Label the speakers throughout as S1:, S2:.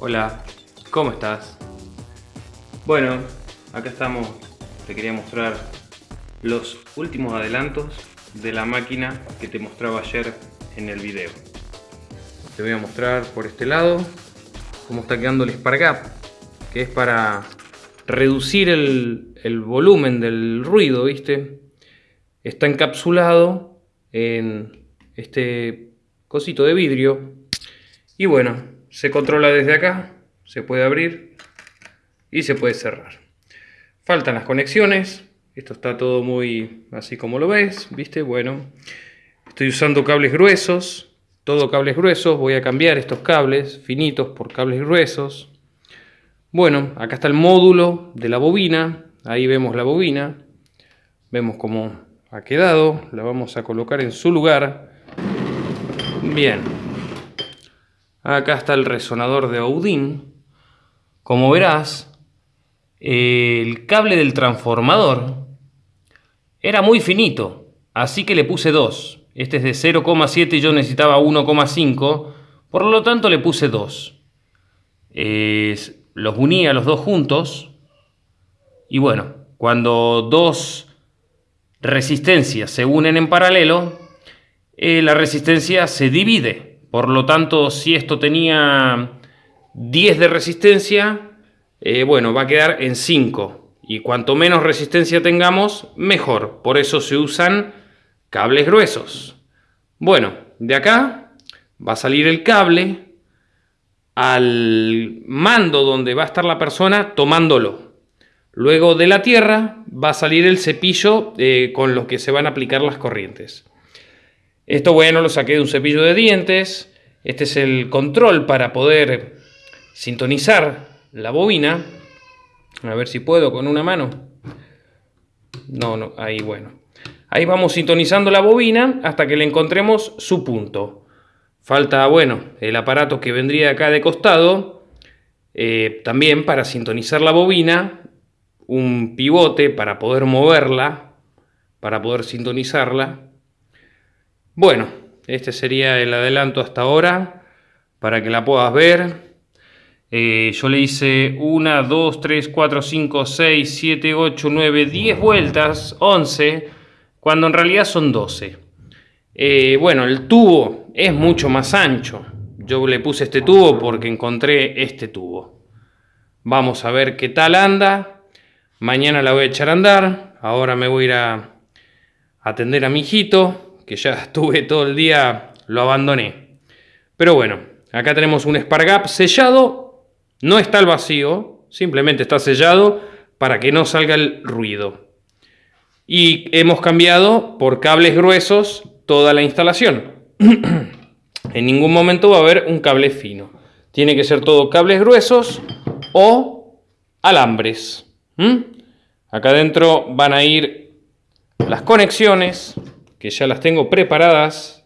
S1: Hola, ¿cómo estás? Bueno, acá estamos, te quería mostrar los últimos adelantos de la máquina que te mostraba ayer en el video. Te voy a mostrar por este lado cómo está quedando el Spark que es para reducir el, el volumen del ruido, ¿viste? Está encapsulado en este cosito de vidrio y bueno, se controla desde acá, se puede abrir y se puede cerrar. Faltan las conexiones, esto está todo muy así como lo ves, ¿viste? Bueno, estoy usando cables gruesos, todo cables gruesos, voy a cambiar estos cables finitos por cables gruesos. Bueno, acá está el módulo de la bobina, ahí vemos la bobina, vemos cómo ha quedado, la vamos a colocar en su lugar. Bien, acá está el resonador de Audin. Como verás, el cable del transformador era muy finito, así que le puse 2. Este es de 0,7 y yo necesitaba 1,5, por lo tanto le puse 2. los uní a los dos juntos y bueno, cuando dos resistencias se unen en paralelo, eh, la resistencia se divide. Por lo tanto, si esto tenía 10 de resistencia, eh, bueno, va a quedar en 5. Y cuanto menos resistencia tengamos, mejor. Por eso se usan cables gruesos. Bueno, de acá va a salir el cable al mando donde va a estar la persona tomándolo. Luego de la tierra va a salir el cepillo eh, con los que se van a aplicar las corrientes. Esto bueno lo saqué de un cepillo de dientes. Este es el control para poder sintonizar la bobina. A ver si puedo con una mano. No, no, ahí bueno. Ahí vamos sintonizando la bobina hasta que le encontremos su punto. Falta, bueno, el aparato que vendría acá de costado. Eh, también para sintonizar la bobina. Un pivote para poder moverla. Para poder sintonizarla. Bueno, este sería el adelanto hasta ahora. Para que la puedas ver. Eh, yo le hice 1, 2, 3, 4, 5, 6, 7, 8, 9, 10 vueltas, 11, cuando en realidad son 12. Eh, bueno, el tubo es mucho más ancho. Yo le puse este tubo porque encontré este tubo. Vamos a ver qué tal anda. Mañana la voy a echar a andar. Ahora me voy a ir a atender a mi hijito, que ya estuve todo el día, lo abandoné. Pero bueno, acá tenemos un Spargap sellado no está al vacío, simplemente está sellado para que no salga el ruido. Y hemos cambiado por cables gruesos toda la instalación. en ningún momento va a haber un cable fino. Tiene que ser todo cables gruesos o alambres. Acá adentro van a ir las conexiones, que ya las tengo preparadas.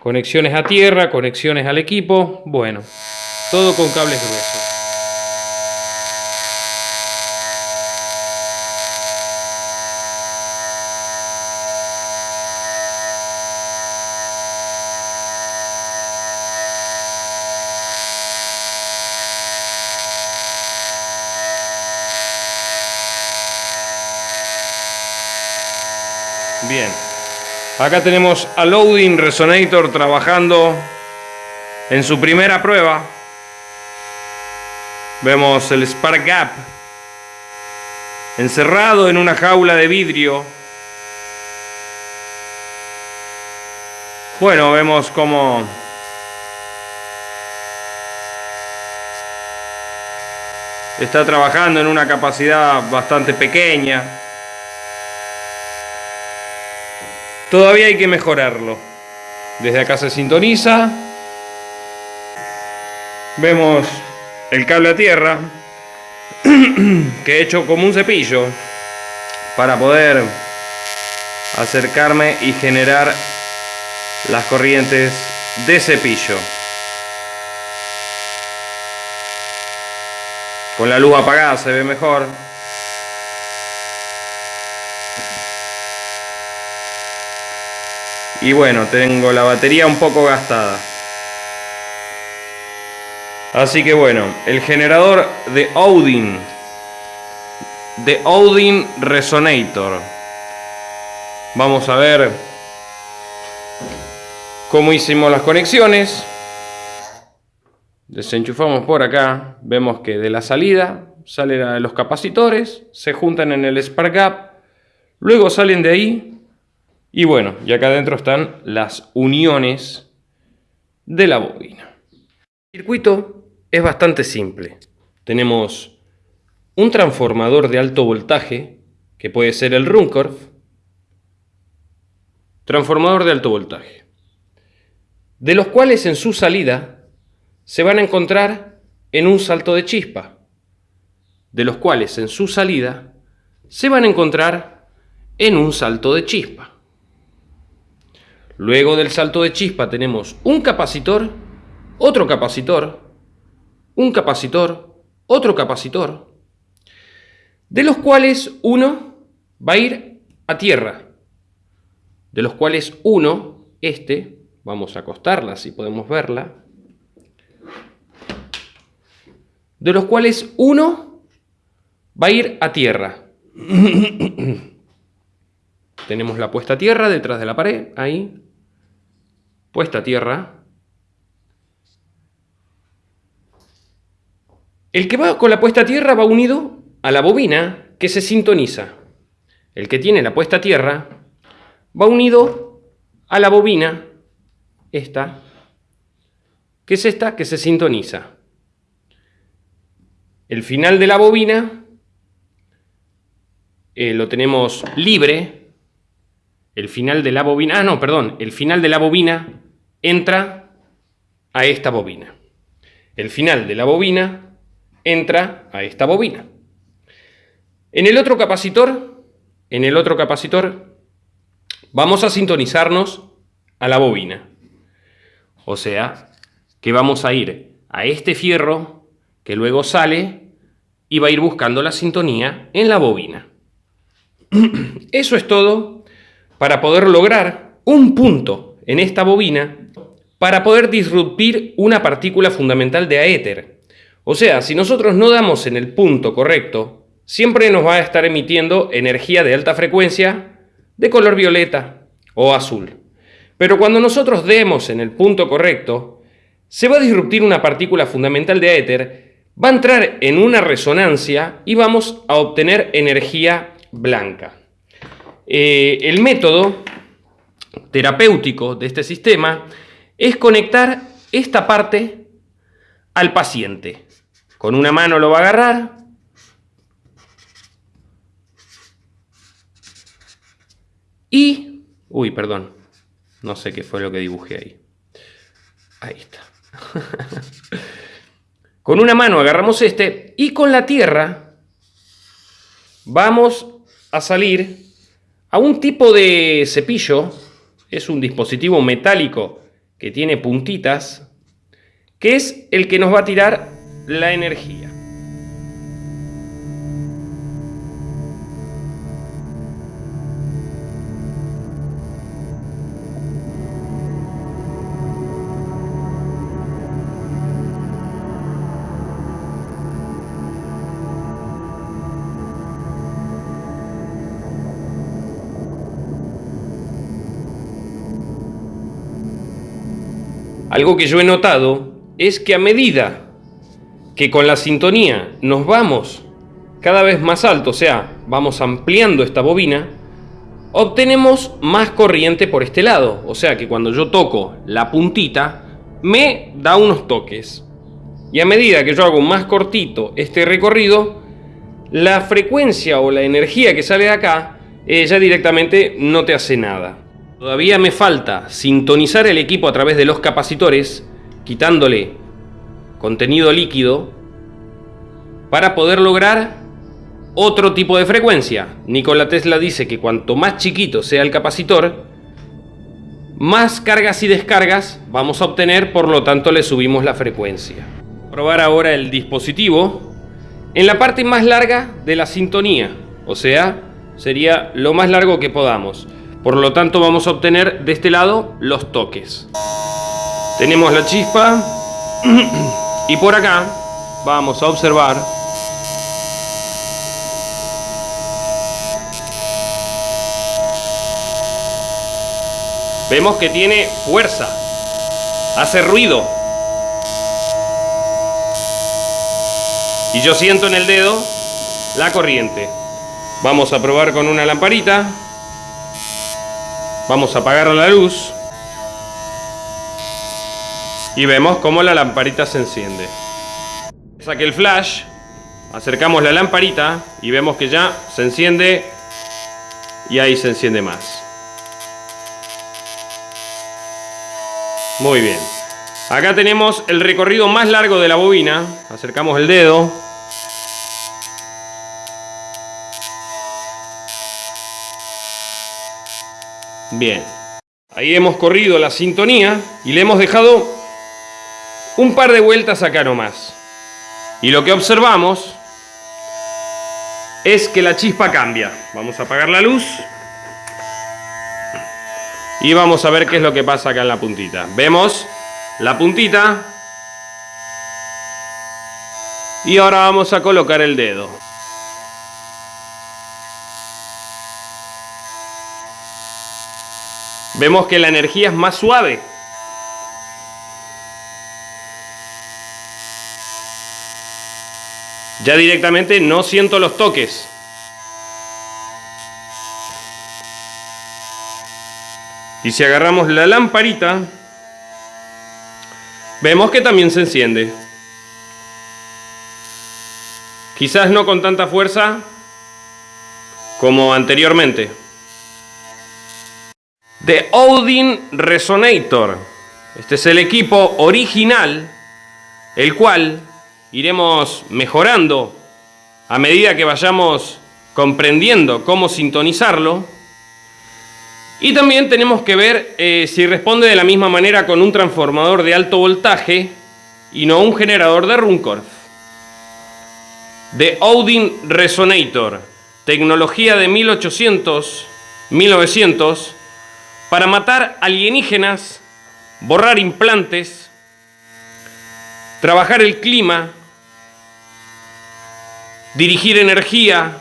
S1: Conexiones a tierra, conexiones al equipo. Bueno. Todo con cables gruesos. Bien, acá tenemos a Loading Resonator trabajando en su primera prueba. Vemos el Spark Gap encerrado en una jaula de vidrio. Bueno, vemos como está trabajando en una capacidad bastante pequeña. Todavía hay que mejorarlo. Desde acá se sintoniza. Vemos el cable a tierra que he hecho como un cepillo para poder acercarme y generar las corrientes de cepillo con la luz apagada se ve mejor y bueno tengo la batería un poco gastada Así que bueno, el generador de Odin. De Odin Resonator. Vamos a ver cómo hicimos las conexiones. Desenchufamos por acá. Vemos que de la salida salen los capacitores, se juntan en el Spark Gap, luego salen de ahí y bueno, y acá adentro están las uniones de la bobina. El circuito es bastante simple. Tenemos un transformador de alto voltaje, que puede ser el Runcorf, transformador de alto voltaje, de los cuales en su salida se van a encontrar en un salto de chispa, de los cuales en su salida se van a encontrar en un salto de chispa. Luego del salto de chispa tenemos un capacitor, otro capacitor, un capacitor, otro capacitor, de los cuales uno va a ir a tierra, de los cuales uno, este, vamos a acostarla si podemos verla, de los cuales uno va a ir a tierra. Tenemos la puesta a tierra detrás de la pared, ahí, puesta a tierra. El que va con la puesta a tierra va unido a la bobina que se sintoniza. El que tiene la puesta a tierra va unido a la bobina, esta, que es esta que se sintoniza. El final de la bobina eh, lo tenemos libre. El final de la bobina, ah no, perdón, el final de la bobina entra a esta bobina. El final de la bobina entra a esta bobina. En el otro capacitor, en el otro capacitor, vamos a sintonizarnos a la bobina. O sea, que vamos a ir a este fierro que luego sale y va a ir buscando la sintonía en la bobina. Eso es todo para poder lograr un punto en esta bobina para poder disruptir una partícula fundamental de aéter. O sea, si nosotros no damos en el punto correcto, siempre nos va a estar emitiendo energía de alta frecuencia de color violeta o azul. Pero cuando nosotros demos en el punto correcto, se va a disruptir una partícula fundamental de aéter, va a entrar en una resonancia y vamos a obtener energía blanca. Eh, el método terapéutico de este sistema es conectar esta parte al paciente. Con una mano lo va a agarrar. Y... Uy, perdón. No sé qué fue lo que dibujé ahí. Ahí está. con una mano agarramos este y con la tierra vamos a salir a un tipo de cepillo. Es un dispositivo metálico que tiene puntitas, que es el que nos va a tirar la energía. Algo que yo he notado es que a medida que con la sintonía nos vamos cada vez más alto, o sea, vamos ampliando esta bobina, obtenemos más corriente por este lado. O sea que cuando yo toco la puntita, me da unos toques. Y a medida que yo hago más cortito este recorrido, la frecuencia o la energía que sale de acá, ella directamente no te hace nada. Todavía me falta sintonizar el equipo a través de los capacitores, quitándole contenido líquido, para poder lograr otro tipo de frecuencia. Nikola Tesla dice que cuanto más chiquito sea el capacitor, más cargas y descargas vamos a obtener, por lo tanto le subimos la frecuencia. Probar ahora el dispositivo en la parte más larga de la sintonía, o sea, sería lo más largo que podamos. Por lo tanto vamos a obtener de este lado los toques. Tenemos la chispa. Y por acá vamos a observar Vemos que tiene fuerza, hace ruido. Y yo siento en el dedo la corriente. Vamos a probar con una lamparita. Vamos a apagar la luz. Y vemos cómo la lamparita se enciende. Saque el flash, acercamos la lamparita y vemos que ya se enciende y ahí se enciende más. Muy bien. Acá tenemos el recorrido más largo de la bobina. Acercamos el dedo. Bien. Ahí hemos corrido la sintonía y le hemos dejado un par de vueltas acá nomás. Y lo que observamos es que la chispa cambia. Vamos a apagar la luz. Y vamos a ver qué es lo que pasa acá en la puntita. Vemos la puntita. Y ahora vamos a colocar el dedo. Vemos que la energía es más suave. Ya directamente no siento los toques. Y si agarramos la lamparita, vemos que también se enciende. Quizás no con tanta fuerza como anteriormente. The Odin Resonator. Este es el equipo original, el cual iremos mejorando a medida que vayamos comprendiendo cómo sintonizarlo y también tenemos que ver eh, si responde de la misma manera con un transformador de alto voltaje y no un generador de Runcorf. The Odin Resonator, tecnología de 1800, 1900, para matar alienígenas, borrar implantes, trabajar el clima, dirigir energía,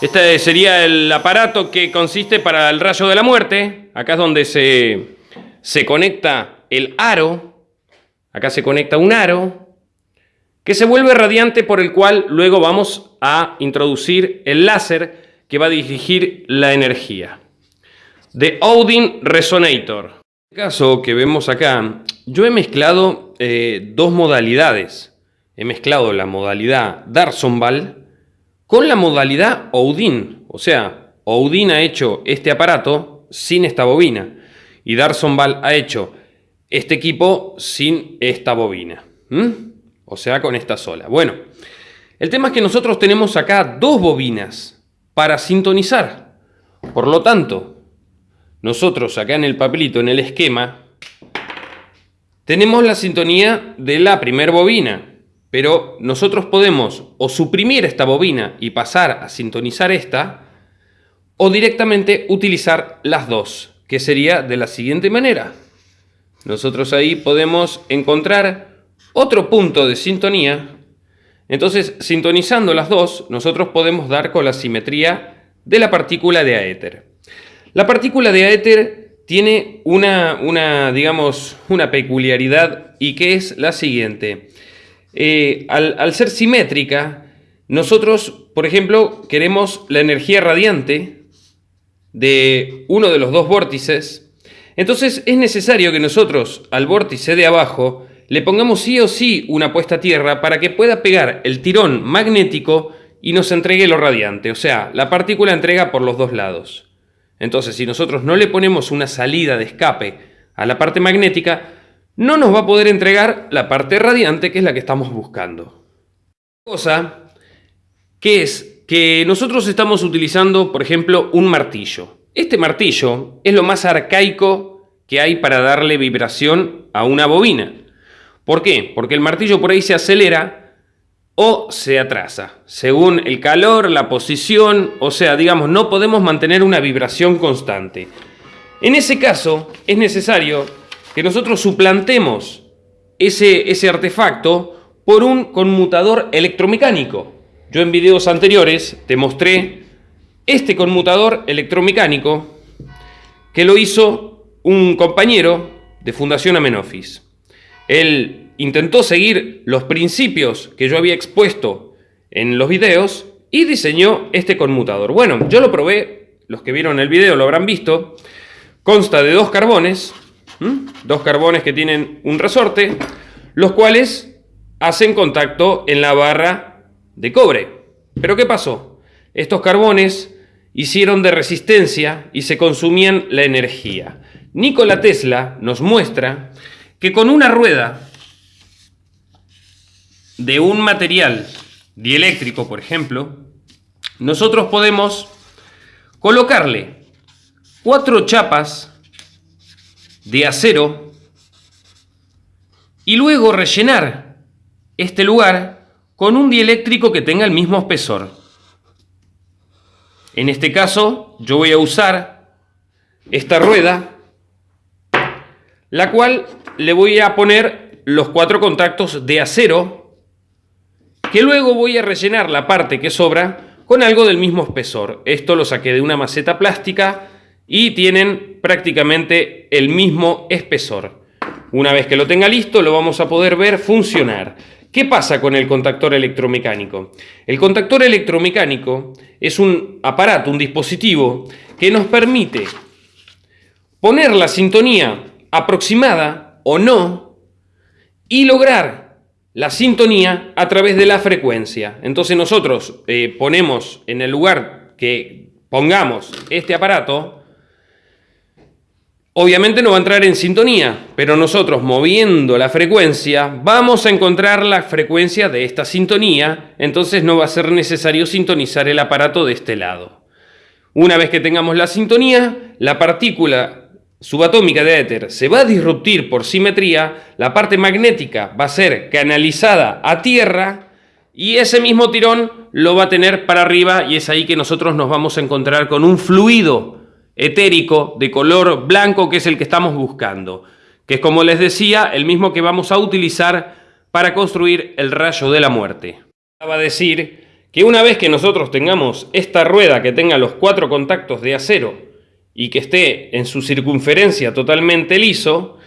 S1: este sería el aparato que consiste para el rayo de la muerte. Acá es donde se, se conecta el aro. Acá se conecta un aro que se vuelve radiante por el cual luego vamos a introducir el láser que va a dirigir la energía. The Odin Resonator. En el caso que vemos acá, yo he mezclado eh, dos modalidades. He mezclado la modalidad Darsonval con la modalidad Odin. O sea, Odin ha hecho este aparato sin esta bobina y Darsonval ha hecho este equipo sin esta bobina. O sea, con esta sola. Bueno, el tema es que nosotros tenemos acá dos bobinas para sintonizar. Por lo tanto, nosotros acá en el papelito, en el esquema, tenemos la sintonía de la primer bobina, pero nosotros podemos o suprimir esta bobina y pasar a sintonizar esta, o directamente utilizar las dos, que sería de la siguiente manera. Nosotros ahí podemos encontrar otro punto de sintonía. Entonces, sintonizando las dos, nosotros podemos dar con la simetría de la partícula de aéter. La partícula de aéter tiene una, digamos, una peculiaridad y que es la siguiente. Eh, al, ser simétrica, nosotros, por ejemplo, queremos la energía radiante de uno de los dos vórtices, entonces es necesario que nosotros al vórtice de abajo le pongamos sí o sí una puesta a tierra para que pueda pegar el tirón magnético y nos entregue lo radiante, o sea, la partícula entrega por los dos lados. Entonces, si nosotros no le ponemos una salida de escape a la parte magnética, no nos va a poder entregar la parte radiante que es la que estamos buscando. Cosa que es que nosotros estamos utilizando, por ejemplo, un martillo. Este martillo es lo más arcaico que hay para darle vibración a una bobina. ¿Por qué? Porque el martillo por ahí se acelera o se atrasa, según el calor, la posición, o sea, digamos, no podemos mantener una vibración constante. En ese caso, es necesario que nosotros suplantemos ese, ese artefacto por un conmutador electromecánico. Yo en videos anteriores te mostré este conmutador electromecánico que lo hizo un compañero de Fundación Amenofis. Él intentó seguir los principios que yo había expuesto en los videos y diseñó este conmutador. Bueno, yo lo probé, los que vieron el video lo habrán visto, consta de dos carbones, dos carbones que tienen un resorte, los cuales hacen contacto en la barra de cobre. Pero ¿qué pasó? Estos carbones hicieron de resistencia y se consumían la energía. Nikola Tesla nos muestra que con una rueda de un material dieléctrico, por ejemplo, nosotros podemos colocarle cuatro chapas de acero y luego rellenar este lugar con un dieléctrico que tenga el mismo espesor. En este caso, yo voy a usar esta rueda, la cual le voy a poner los cuatro contactos de acero, que luego voy a rellenar la parte que sobra con algo del mismo espesor. Esto lo saqué de una maceta plástica y tienen prácticamente el mismo espesor. Una vez que lo tenga listo, lo vamos a poder ver funcionar. ¿Qué pasa con el contactor electromecánico? El contactor electromecánico es un aparato, un dispositivo que nos permite poner la sintonía aproximada o no y lograr la sintonía a través de la frecuencia. Entonces nosotros eh, ponemos en el lugar que pongamos este aparato, obviamente no va a entrar en sintonía, pero nosotros moviendo la frecuencia vamos a encontrar la frecuencia de esta sintonía, entonces no va a ser necesario sintonizar el aparato de este lado. Una vez que tengamos la sintonía, la partícula subatómica de éter se va a disruptir por simetría, la parte magnética va a ser canalizada a tierra y ese mismo tirón lo va a tener para arriba y es ahí que nosotros nos vamos a encontrar con un fluido etérico de color blanco que es el que estamos buscando, que es como les decía, el mismo que vamos a utilizar para construir el rayo de la muerte. Va a decir que una vez que nosotros tengamos esta rueda que tenga los cuatro contactos de acero y que esté en su circunferencia totalmente liso,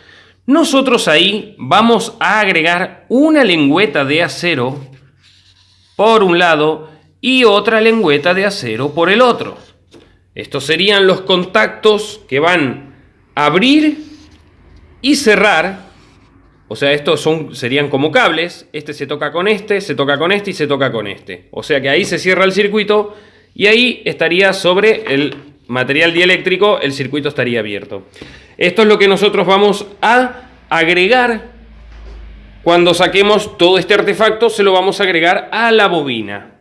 S1: nosotros ahí vamos a agregar una lengüeta de acero por un lado y otra lengüeta de acero por el otro. Estos serían los contactos que van a abrir y cerrar. O sea, estos son, serían como cables. Este se toca con este, se toca con este y se toca con este. O sea que ahí se cierra el circuito y ahí estaría sobre el material dieléctrico, el circuito estaría abierto. Esto es lo que nosotros vamos a agregar cuando saquemos todo este artefacto, se lo vamos a agregar a la bobina.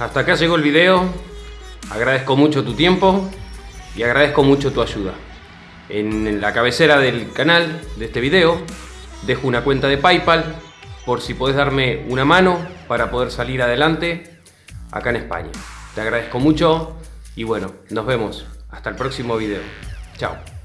S1: Hasta acá llegó el video. Agradezco mucho tu tiempo y agradezco mucho tu ayuda. En la cabecera del canal de este video dejo una cuenta de Paypal por si podés darme una mano para poder salir adelante acá en España. Te agradezco mucho y bueno, nos vemos. Hasta el próximo video. Chao.